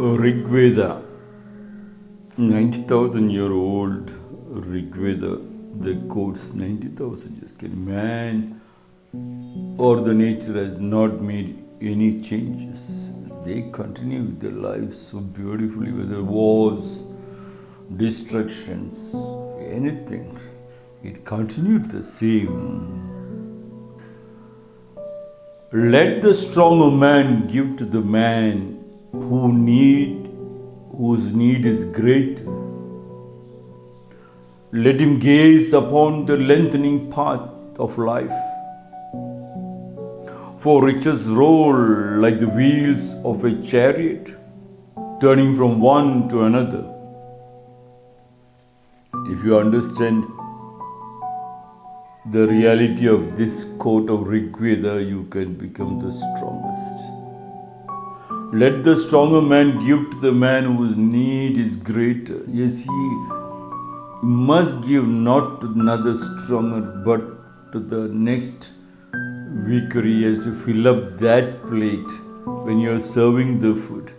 Rig Veda, 90,000 year old Rig Veda, the quotes 90,000 years. Can man or the nature has not made any changes. They continue their lives so beautifully, whether wars, destructions, anything. It continued the same. Let the stronger man give to the man who need whose need is great. Let him gaze upon the lengthening path of life. For riches roll like the wheels of a chariot, turning from one to another. If you understand the reality of this quote of Rig Veda, you can become the strongest. Let the stronger man give to the man whose need is greater. Yes, he must give not to another stronger, but to the next weaker. He has to fill up that plate when you are serving the food.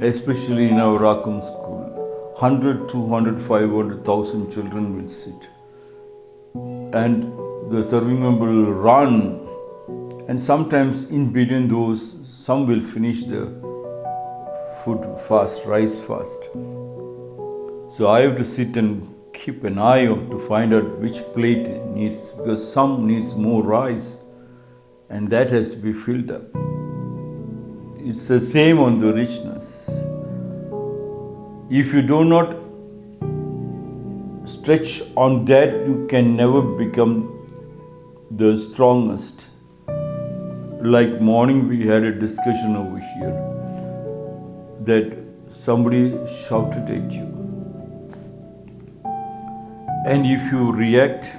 Especially in our Rakum school. 100, 200, 500,000 children will sit. And the serving member will run. And sometimes in between those, some will finish the food fast, rice fast. So I have to sit and keep an eye out to find out which plate needs, because some needs more rice and that has to be filled up. It's the same on the richness. If you do not stretch on that, you can never become the strongest like morning we had a discussion over here that somebody shouted at you. And if you react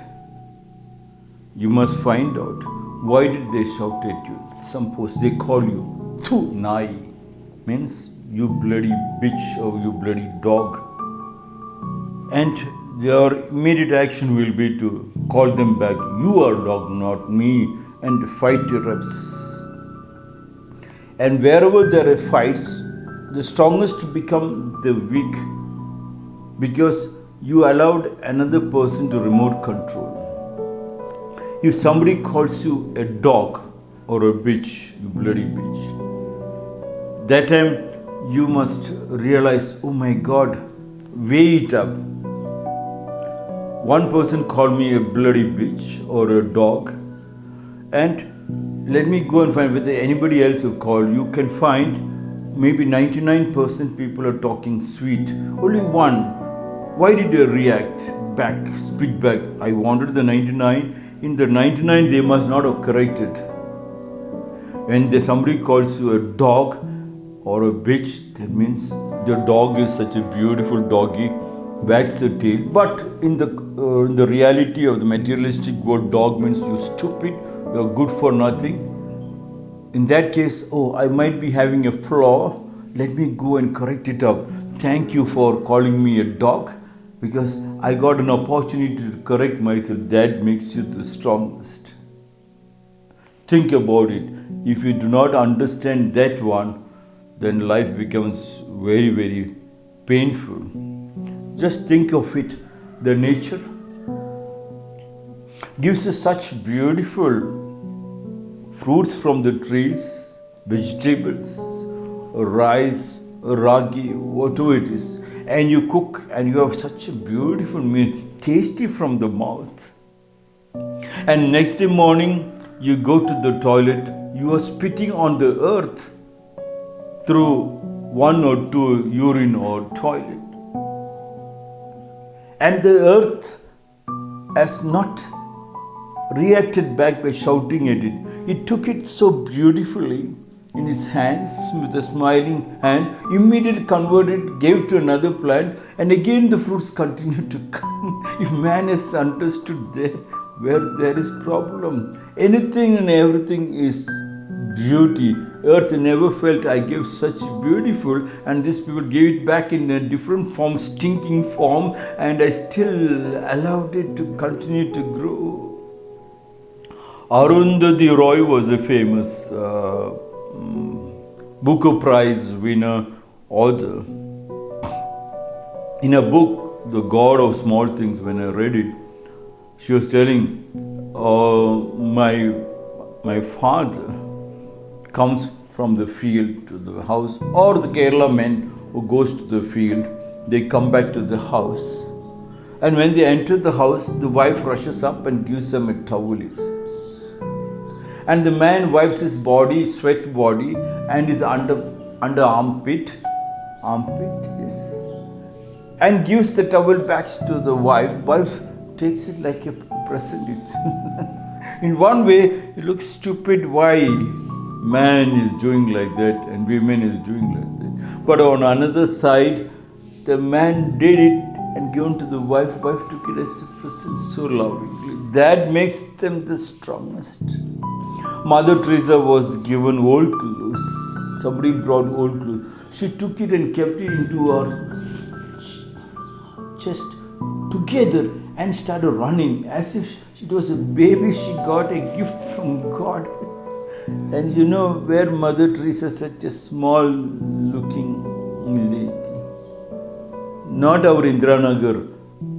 you must find out why did they shout at you. Suppose they call you tu nai means you bloody bitch or you bloody dog. And your immediate action will be to call them back you are dog not me and fight erupts. And wherever there are fights, the strongest become the weak because you allowed another person to remote control. If somebody calls you a dog or a bitch, you bloody bitch, that time you must realize, oh my God, weigh it up. One person called me a bloody bitch or a dog, and let me go and find whether anybody else will call. You can find maybe 99% people are talking sweet. Only one. Why did they react back, speak back? I wanted the 99. In the 99, they must not have corrected. When somebody calls you a dog or a bitch, that means the dog is such a beautiful doggy, wags the tail. But in the uh, in the reality of the materialistic world, dog means you stupid, you're good for nothing. In that case, oh, I might be having a flaw. Let me go and correct it up. Thank you for calling me a dog because I got an opportunity to correct myself. That makes you the strongest. Think about it. If you do not understand that one, then life becomes very, very painful. Just think of it the nature gives us such beautiful fruits from the trees, vegetables, rice, ragi, whatever it is, and you cook and you have such a beautiful meal, tasty from the mouth. And next morning, you go to the toilet, you are spitting on the earth through one or two urine or toilet. And the earth has not reacted back by shouting at it. It took it so beautifully in its hands with a smiling hand, immediately converted, gave to another plant, and again the fruits continued to come. if man has understood there, where there is problem, anything and everything is beauty. Earth never felt I gave such beautiful, and these people gave it back in a different form, stinking form, and I still allowed it to continue to grow. Arundhati Roy was a famous uh, Booker Prize winner author. In a book, The God of Small Things, when I read it, she was telling, uh, my, my father comes from the field to the house, or the Kerala men who goes to the field, they come back to the house. And when they enter the house, the wife rushes up and gives them a towel. And the man wipes his body, sweat body, and his under, under armpit, armpit, yes, and gives the towel back to the wife. Wife takes it like a present. In one way, it looks stupid why man is doing like that and women is doing like that. But on another side, the man did it and given to the wife. Wife took it as a present so lovingly. That makes them the strongest. Mother Teresa was given old clothes. Somebody brought old clothes. She took it and kept it into her chest together and started running as if it was a baby she got a gift from God. And you know where Mother Teresa such a small looking lady. Not our Indiranagar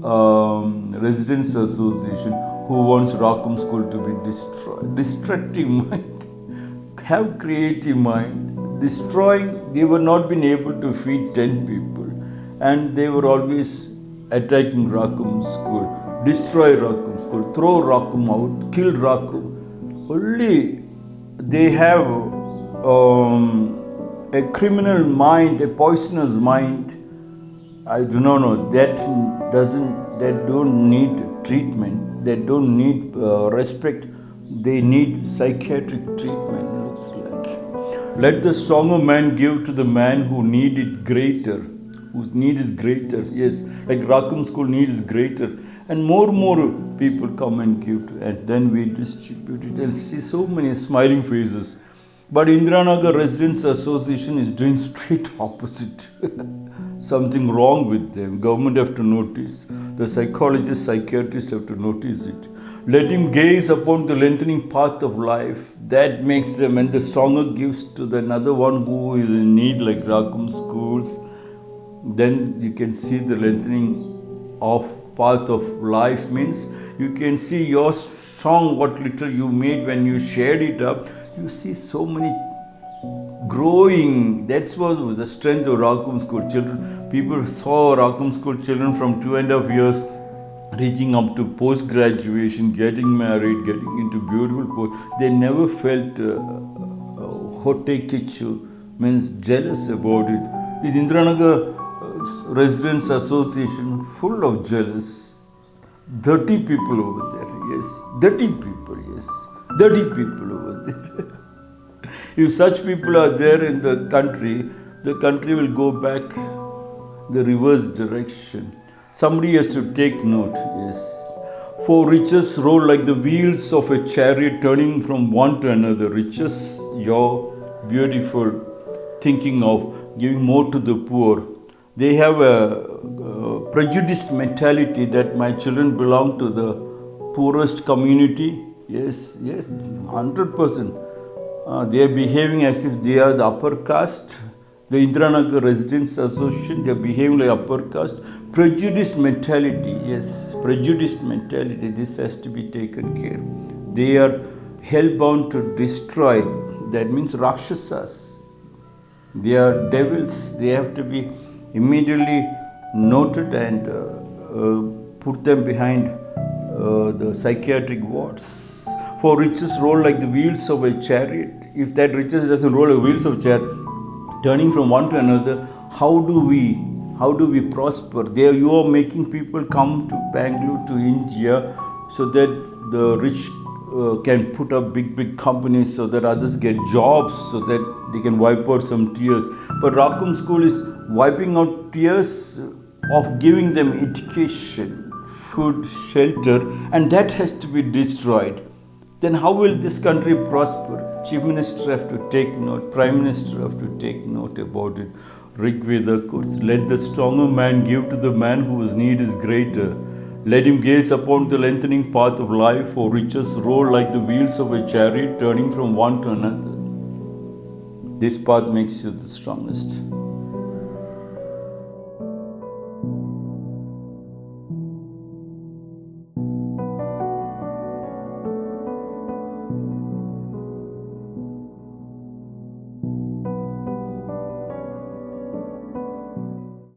um, Residents Association who wants Rakum School to be destroyed. Destructive mind. Have creative mind. Destroying, they were not been able to feed 10 people. And they were always attacking Rakum School. Destroy Rakum School. Throw Rakum out. Kill Rakum. Only they have um, a criminal mind, a poisonous mind. I do not know. That doesn't. That don't need treatment. They don't need uh, respect. They need psychiatric treatment. Looks like. Let the stronger man give to the man who need it greater. Whose need is greater. Yes, like Rakum School need is greater and more and more people come and give to, and then we distribute it and see so many smiling faces. But Indiranagar Residents Association is doing straight opposite. Something wrong with them. Government have to notice. The psychologists, psychiatrists have to notice it. Let him gaze upon the lengthening path of life. That makes them, and the stronger gives to the another one who is in need, like Rakum schools. Then you can see the lengthening of path of life means you can see your song, what little you made when you shared it up. You see so many growing. That's what was the strength of Rakum School children. People saw Rakum School children from two and a half years reaching up to post graduation, getting married, getting into beautiful post. They never felt uh, uh, kichu, means jealous about it. This Indiranagar Residents Association full of jealous. 30 people over there, yes. 30 people, yes. 30 people over there. if such people are there in the country, the country will go back the reverse direction. Somebody has to take note, yes. For riches roll like the wheels of a chariot turning from one to another. Riches, your beautiful thinking of giving more to the poor they have a, a prejudiced mentality that my children belong to the poorest community. Yes, yes, 100%. Uh, they are behaving as if they are the upper caste. The Indiranagar Residents Association, they are behaving like upper caste. Prejudiced mentality, yes, prejudiced mentality. This has to be taken care. They are hell-bound to destroy. That means Rakshasas. They are devils. They have to be immediately noted and uh, uh, put them behind uh, the psychiatric wards. For riches roll like the wheels of a chariot. If that riches doesn't roll like wheels of chariot, turning from one to another, how do we how do we prosper? There you are making people come to Bangalore, to India, so that the rich uh, can put up big, big companies so that others get jobs, so that they can wipe out some tears. But Rakum School is wiping out tears of giving them education, food, shelter, and that has to be destroyed. Then how will this country prosper? Chief Minister have to take note, Prime Minister have to take note about it. Rig Veda quotes, let the stronger man give to the man whose need is greater. Let him gaze upon the lengthening path of life, for riches roll like the wheels of a chariot turning from one to another. This path makes you the strongest.